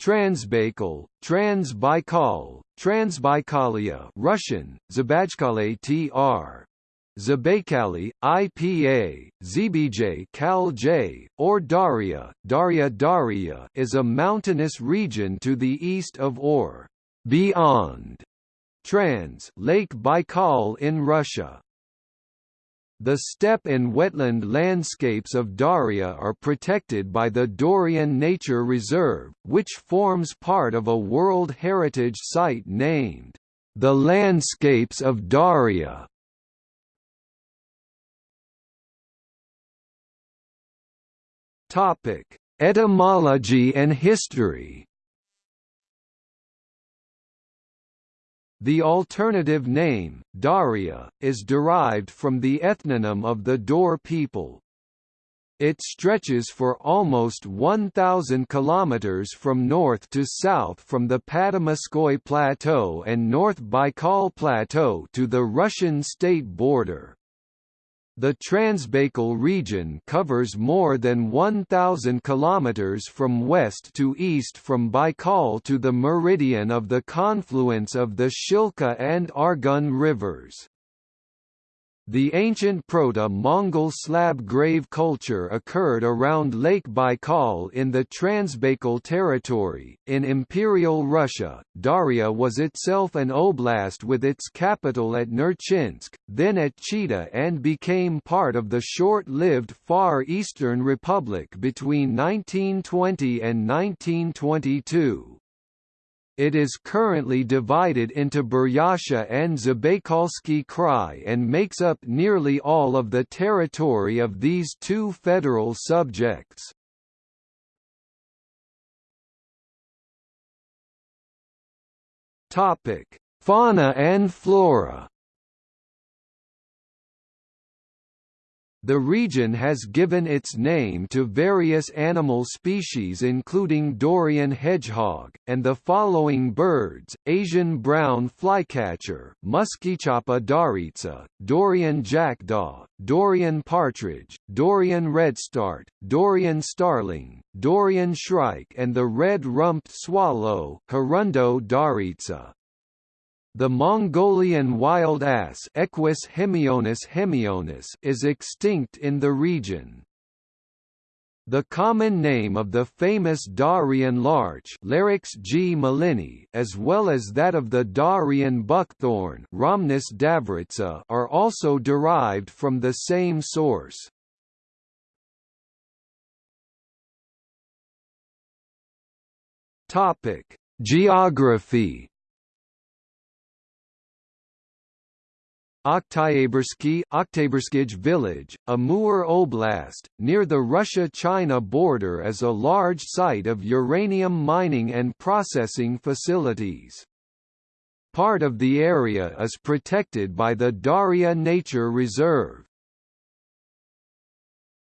Transbaikal, Transbaikal, Transbaikalia Russian, Zabajkale tr. Zabaikali, IPA, ZBJ Kal J, or Dauria, Dauria Dauria is a mountainous region to the east of or beyond Trans Lake Baikal in Russia. The steppe and wetland landscapes of Dauria are protected by the Dorian Nature Reserve, which forms part of a World Heritage Site named, "...the Landscapes of Dauria". Etymology and history The alternative name, Dauria, is derived from the ethnonym of the Daur people. It stretches for almost 1,000 kilometers from north to south from the Patamaskoy Plateau and North Baikal Plateau to the Russian state border. The Transbaikal region covers more than 1,000 kilometers from west to east from Baikal to the meridian of the confluence of the Shilka and Argun rivers. The ancient Proto-Mongol slab grave culture occurred around Lake Baikal in the Transbaikal territory. In Imperial Russia, Dauria was itself an oblast with its capital at Nerchinsk, then at Chita and became part of the short-lived Far Eastern Republic between 1920 and 1922. It is currently divided into Buryatia and Zabaikalsky Krai and makes up nearly all of the territory of these two federal subjects. Fauna and flora The region has given its name to various animal species including Daurian hedgehog, and the following birds, Asian brown flycatcher, Muscicapa dauurica, Daurian jackdaw, Daurian partridge, Daurian redstart, Daurian starling, Daurian shrike and the red-rumped swallow Hirundo daurica. The Mongolian wild ass Equus hemionus hemionus is extinct in the region. The common name of the famous Daurian larch Larix gmelinii, as well as that of the Daurian buckthorn Rhamnus davurica are also derived from the same source. Geography Oktyabrski Oktyabrskij village, Amur Oblast, near the Russia-China border is a large site of uranium mining and processing facilities. Part of the area is protected by the Daria Nature Reserve.